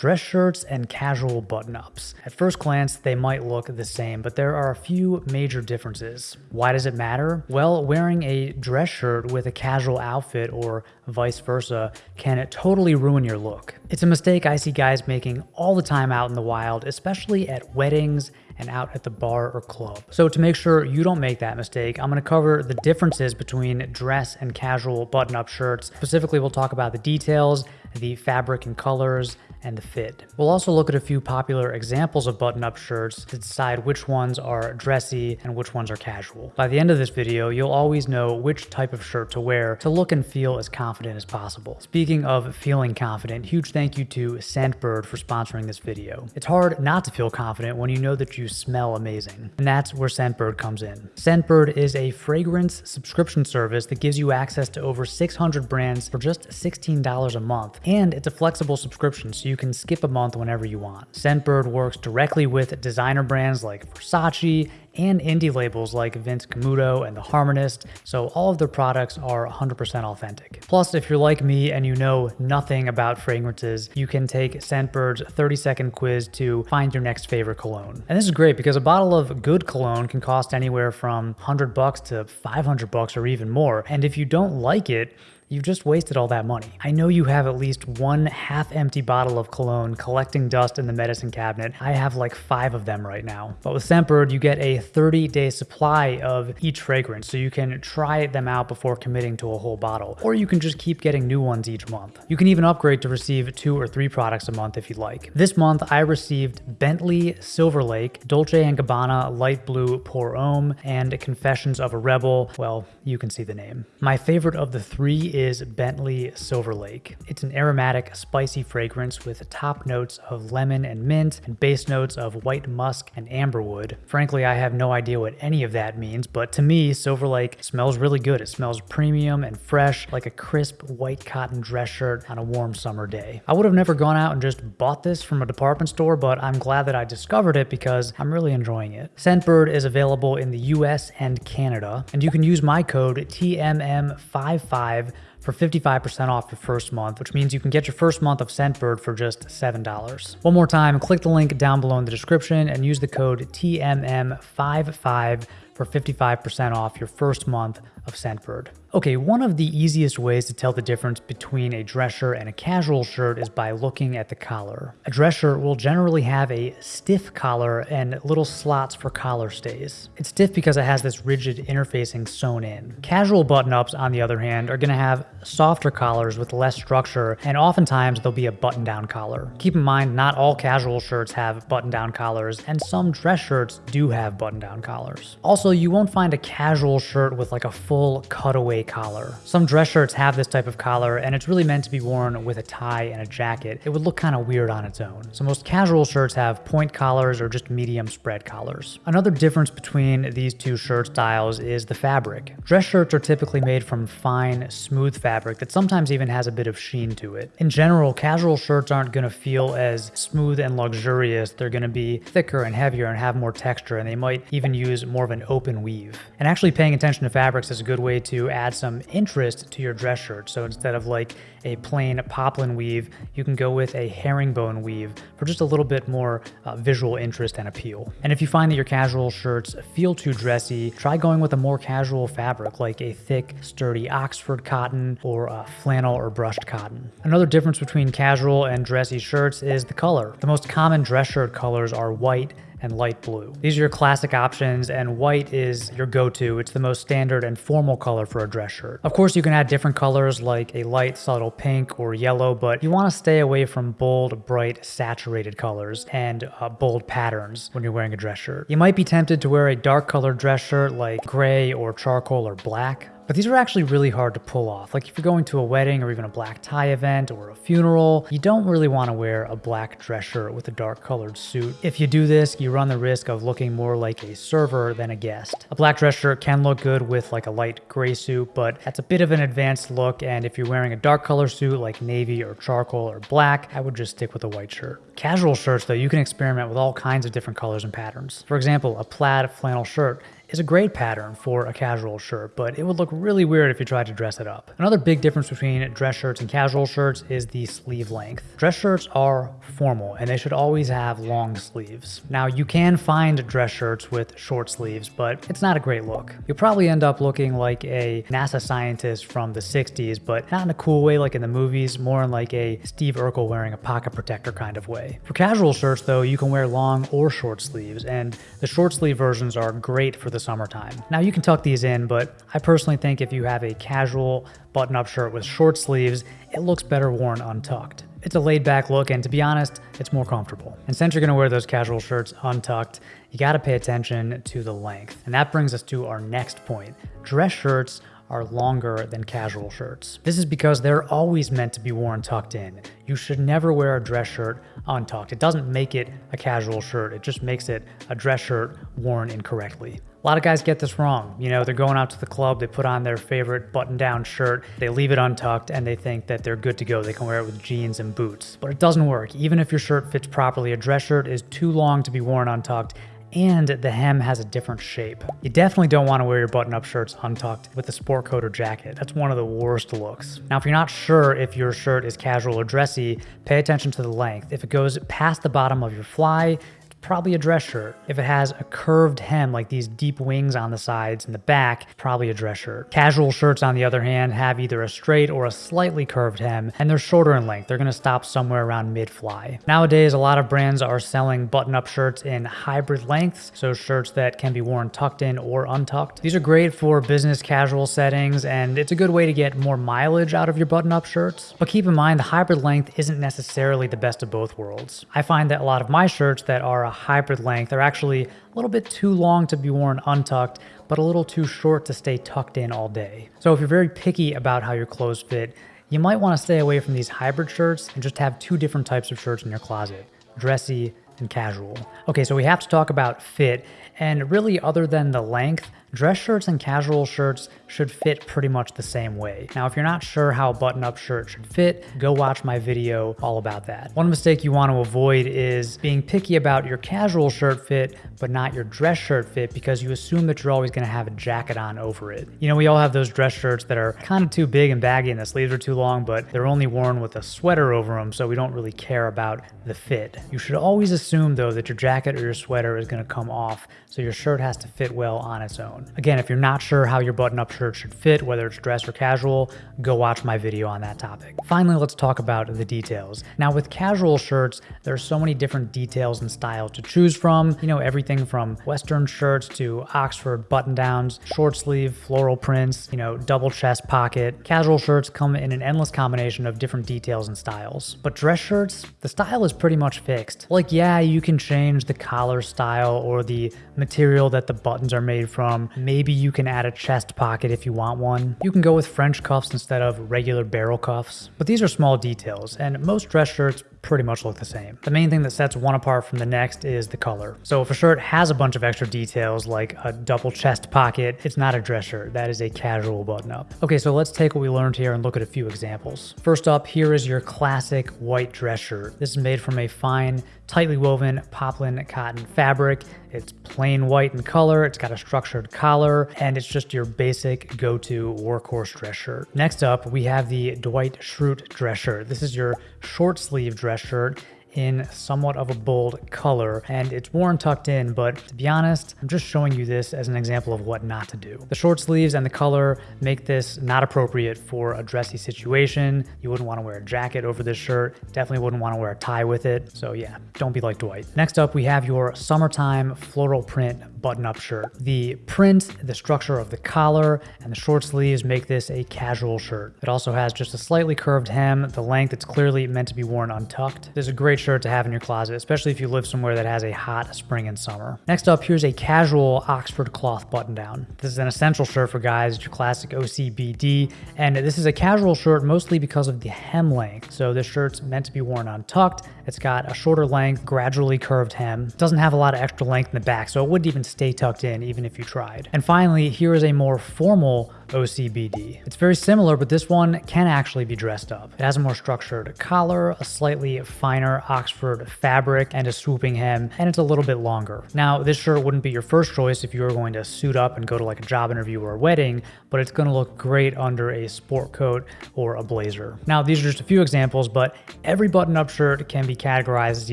dress shirts and casual button-ups. At first glance, they might look the same, but there are a few major differences. Why does it matter? Well, wearing a dress shirt with a casual outfit or vice versa can totally ruin your look. It's a mistake I see guys making all the time out in the wild, especially at weddings and out at the bar or club. So to make sure you don't make that mistake, I'm gonna cover the differences between dress and casual button-up shirts. Specifically, we'll talk about the details, the fabric and colors, and the fit. We'll also look at a few popular examples of button-up shirts to decide which ones are dressy and which ones are casual. By the end of this video, you'll always know which type of shirt to wear to look and feel as confident as possible. Speaking of feeling confident, huge thank you to Scentbird for sponsoring this video. It's hard not to feel confident when you know that you smell amazing, and that's where Scentbird comes in. Scentbird is a fragrance subscription service that gives you access to over 600 brands for just $16 a month, and it's a flexible subscription so you can skip a month whenever you want. Scentbird works directly with designer brands like Versace and indie labels like Vince Camuto and The Harmonist, so all of their products are 100% authentic. Plus, if you're like me and you know nothing about fragrances, you can take Scentbird's 30 second quiz to find your next favorite cologne. And this is great because a bottle of good cologne can cost anywhere from 100 bucks to 500 bucks or even more. And if you don't like it, you've just wasted all that money. I know you have at least one half empty bottle of cologne collecting dust in the medicine cabinet. I have like five of them right now. But with Scentbird, you get a 30 day supply of each fragrance, so you can try them out before committing to a whole bottle. Or you can just keep getting new ones each month. You can even upgrade to receive two or three products a month if you'd like. This month, I received Bentley Silver Lake, Dolce & Gabbana Light Blue Pour Homme, and Confessions of a Rebel. Well, you can see the name. My favorite of the three is Bentley Silver Lake. It's an aromatic, spicy fragrance with top notes of lemon and mint and base notes of white musk and amberwood. Frankly, I have no idea what any of that means, but to me, Silver Lake smells really good. It smells premium and fresh, like a crisp white cotton dress shirt on a warm summer day. I would have never gone out and just bought this from a department store, but I'm glad that I discovered it because I'm really enjoying it. Scentbird is available in the US and Canada, and you can use my code TMM55 for 55% off your first month, which means you can get your first month of Scentbird for just $7. One more time, click the link down below in the description and use the code TMM55 for 55% off your first month of Scentbird. Okay, one of the easiest ways to tell the difference between a dress shirt and a casual shirt is by looking at the collar. A dress shirt will generally have a stiff collar and little slots for collar stays. It's stiff because it has this rigid interfacing sewn in. Casual button-ups, on the other hand, are going to have softer collars with less structure, and oftentimes there'll be a button-down collar. Keep in mind, not all casual shirts have button-down collars, and some dress shirts do have button-down collars. Also, you won't find a casual shirt with like a full cutaway collar. Some dress shirts have this type of collar and it's really meant to be worn with a tie and a jacket. It would look kind of weird on its own. So most casual shirts have point collars or just medium spread collars. Another difference between these two shirt styles is the fabric. Dress shirts are typically made from fine, smooth fabric that sometimes even has a bit of sheen to it. In general, casual shirts aren't going to feel as smooth and luxurious. They're going to be thicker and heavier and have more texture and they might even use more of an open weave. And actually paying attention to fabrics is a good way to add some interest to your dress shirt. So instead of like a plain poplin weave, you can go with a herringbone weave for just a little bit more uh, visual interest and appeal. And if you find that your casual shirts feel too dressy, try going with a more casual fabric like a thick, sturdy Oxford cotton or a flannel or brushed cotton. Another difference between casual and dressy shirts is the color. The most common dress shirt colors are white, and light blue. These are your classic options and white is your go-to. It's the most standard and formal color for a dress shirt. Of course, you can add different colors like a light subtle pink or yellow, but you want to stay away from bold, bright, saturated colors and uh, bold patterns when you're wearing a dress shirt. You might be tempted to wear a dark colored dress shirt like gray or charcoal or black, but these are actually really hard to pull off. Like if you're going to a wedding or even a black tie event or a funeral, you don't really want to wear a black dress shirt with a dark colored suit. If you do this, you run the risk of looking more like a server than a guest. A black dress shirt can look good with like a light gray suit, but that's a bit of an advanced look. And if you're wearing a dark color suit like navy or charcoal or black, I would just stick with a white shirt. Casual shirts though, you can experiment with all kinds of different colors and patterns. For example, a plaid flannel shirt is a great pattern for a casual shirt, but it would look really weird if you tried to dress it up. Another big difference between dress shirts and casual shirts is the sleeve length. Dress shirts are formal and they should always have long sleeves. Now you can find dress shirts with short sleeves, but it's not a great look. You'll probably end up looking like a NASA scientist from the 60s, but not in a cool way like in the movies, more in like a Steve Urkel wearing a pocket protector kind of way. For casual shirts though, you can wear long or short sleeves, and the short sleeve versions are great for the summertime. Now you can tuck these in, but I personally think if you have a casual button-up shirt with short sleeves, it looks better worn untucked. It's a laid back look, and to be honest, it's more comfortable. And since you're gonna wear those casual shirts untucked, you gotta pay attention to the length. And that brings us to our next point. Dress shirts are longer than casual shirts. This is because they're always meant to be worn tucked in. You should never wear a dress shirt untucked. It doesn't make it a casual shirt, it just makes it a dress shirt worn incorrectly. A lot of guys get this wrong. You know, they're going out to the club, they put on their favorite button down shirt, they leave it untucked, and they think that they're good to go. They can wear it with jeans and boots. But it doesn't work. Even if your shirt fits properly, a dress shirt is too long to be worn untucked, and the hem has a different shape. You definitely don't want to wear your button-up shirts untucked with a sport coat or jacket. That's one of the worst looks. Now, if you're not sure if your shirt is casual or dressy, pay attention to the length. If it goes past the bottom of your fly, probably a dress shirt. If it has a curved hem like these deep wings on the sides and the back, probably a dress shirt. Casual shirts on the other hand have either a straight or a slightly curved hem and they're shorter in length. They're gonna stop somewhere around mid-fly. Nowadays, a lot of brands are selling button-up shirts in hybrid lengths, so shirts that can be worn tucked in or untucked. These are great for business casual settings and it's a good way to get more mileage out of your button-up shirts. But keep in mind, the hybrid length isn't necessarily the best of both worlds. I find that a lot of my shirts that are hybrid length—they're actually a little bit too long to be worn untucked, but a little too short to stay tucked in all day. So if you're very picky about how your clothes fit, you might want to stay away from these hybrid shirts and just have two different types of shirts in your closet, dressy and casual. Okay, so we have to talk about fit, and really other than the length, dress shirts and casual shirts should fit pretty much the same way. Now, if you're not sure how a button-up shirt should fit, go watch my video all about that. One mistake you want to avoid is being picky about your casual shirt fit, but not your dress shirt fit because you assume that you're always going to have a jacket on over it. You know, we all have those dress shirts that are kind of too big and baggy and the sleeves are too long, but they're only worn with a sweater over them, so we don't really care about the fit. You should always assume, though, that your jacket or your sweater is going to come off, so your shirt has to fit well on its own. Again, if you're not sure how your button-up shirt should fit, whether it's dress or casual, go watch my video on that topic. Finally, let's talk about the details. Now with casual shirts, there are so many different details and styles to choose from. You know, everything from Western shirts to Oxford button downs, short sleeve, floral prints, you know, double chest pocket. Casual shirts come in an endless combination of different details and styles. But dress shirts, the style is pretty much fixed. Like, yeah, you can change the collar style or the material that the buttons are made from. Maybe you can add a chest pocket if you want one. You can go with French cuffs instead of regular barrel cuffs. But these are small details, and most dress shirts pretty much look the same. The main thing that sets one apart from the next is the color. So if a shirt has a bunch of extra details like a double chest pocket, it's not a dress shirt, that is a casual button up. Okay, so let's take what we learned here and look at a few examples. First up, here is your classic white dress shirt. This is made from a fine, tightly woven poplin cotton fabric. It's plain white in color, it's got a structured collar, and it's just your basic go-to workhorse dress shirt. Next up, we have the Dwight Schrute dress shirt. This is your short sleeve dress shirt in somewhat of a bold color and it's worn tucked in, but to be honest, I'm just showing you this as an example of what not to do. The short sleeves and the color make this not appropriate for a dressy situation. You wouldn't want to wear a jacket over this shirt. Definitely wouldn't want to wear a tie with it. So yeah, don't be like Dwight. Next up, we have your summertime floral print button-up shirt. The print, the structure of the collar, and the short sleeves make this a casual shirt. It also has just a slightly curved hem, the length it's clearly meant to be worn untucked. This is a great shirt to have in your closet, especially if you live somewhere that has a hot spring and summer. Next up, here's a casual Oxford cloth button down. This is an essential shirt for guys, it's your classic OCBD, and this is a casual shirt mostly because of the hem length. So this shirt's meant to be worn untucked. It's got a shorter length, gradually curved hem. It doesn't have a lot of extra length in the back, so it wouldn't even stay tucked in even if you tried. And finally, here is a more formal OCBD. It's very similar, but this one can actually be dressed up. It has a more structured collar, a slightly finer Oxford fabric, and a swooping hem, and it's a little bit longer. Now, this shirt wouldn't be your first choice if you were going to suit up and go to like a job interview or a wedding, but it's gonna look great under a sport coat or a blazer. Now, these are just a few examples, but every button-up shirt can be categorized as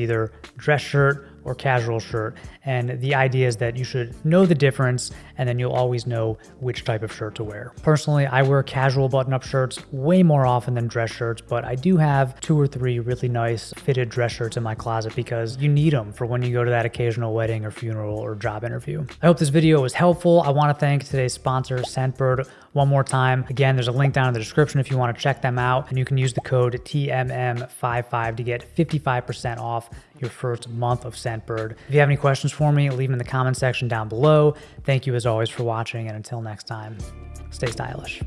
either dress shirt, or casual shirt. And the idea is that you should know the difference and then you'll always know which type of shirt to wear. Personally, I wear casual button up shirts way more often than dress shirts, but I do have two or three really nice fitted dress shirts in my closet because you need them for when you go to that occasional wedding or funeral or job interview. I hope this video was helpful. I want to thank today's sponsor, Scentbird, one more time. Again, there's a link down in the description if you want to check them out, and you can use the code TMM55 to get 55% off your first month of Scentbird. If you have any questions for me, leave them in the comment section down below. Thank you as always for watching, and until next time, stay stylish.